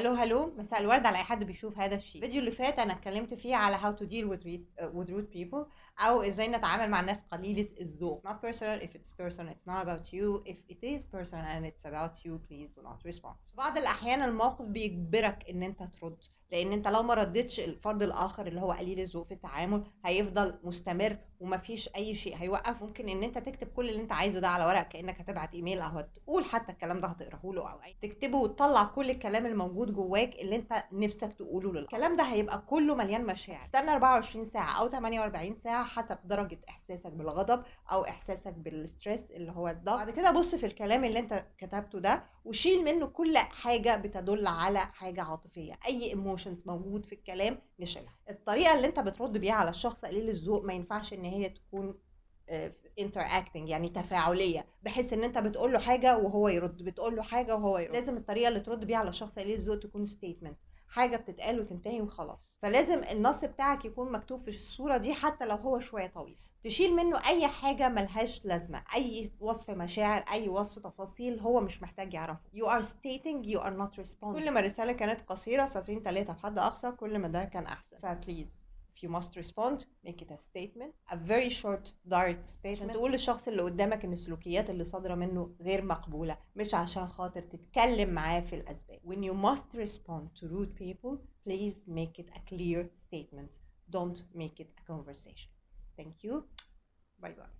هلو هلو مساء الورد على أي حد بيشوف هذا الشيء. الفيديو اللي فات أنا اتكلمت فيه على how to deal with rude, uh, with rude people أو إزاي نتعامل مع الناس قليلة الذوق. Not personal if it's personal it's not about you if it is personal and it's about you please do not respond. بعض الأحيان الموقف بيجبرك إن أنت ترد. لأن أنت لو ما ردتش الفرد الآخر اللي هو قليل الذوق في التعامل هيفضل مستمر ومفيش أي شيء هيوقف. ممكن إن أنت تكتب كل اللي أنت عايزه ده على ورق كأنك هتبعت إيميل أو هتقول حتى الكلام ده هتقراه له أو أي تكتبه وتطلع كل الكلام الموجود جواك اللي أنت نفسك تقوله له الكلام ده هيبقى كله مليان مشاعر. استنى 24 ساعة أو 48 ساعة حسب درجة إحساسك بالغضب أو إحساسك بال stress اللي هو الضغط. بعد كده بص في الكلام اللي أنت كتبته ده وشيل منه كل حاجة بتدل على حاجة عاطفية. أي emotions موجود في الكلام نشيلها. الطريقة اللي انت بترد بيها على الشخص قليل الذوق ما ينفعش ان هي تكون interacting يعني تفاعلية. بحيث ان انت بتقول له حاجة وهو يرد بتقول له حاجة وهو يرد. لازم الطريقة اللي ترد بيها على الشخص قليل الذوق تكون statement حاجة بتتقال وتنتهي وخلاص. فلازم النص بتاعك يكون مكتوب في الصورة دي حتى لو هو شوية طويل. تشيل منه أي حاجة ملهاش لازمة أي وصف مشاعر أي وصف تفاصيل هو مش محتاج يعرفه. You are stating you are not responding. كل ما الرساله كانت قصيرة سطرين ثلاثة بحد أقصى كل ما ده كان أحسن. فبليز if you must respond make it a statement. A very short direct statement. تقول للشخص اللي قدامك إن السلوكيات اللي صادرة منه غير مقبولة مش عشان خاطر تتكلم معاه في الأسباب. When you must respond to rude people please make it a clear statement. Don't make it a conversation. Thank you. Bye bye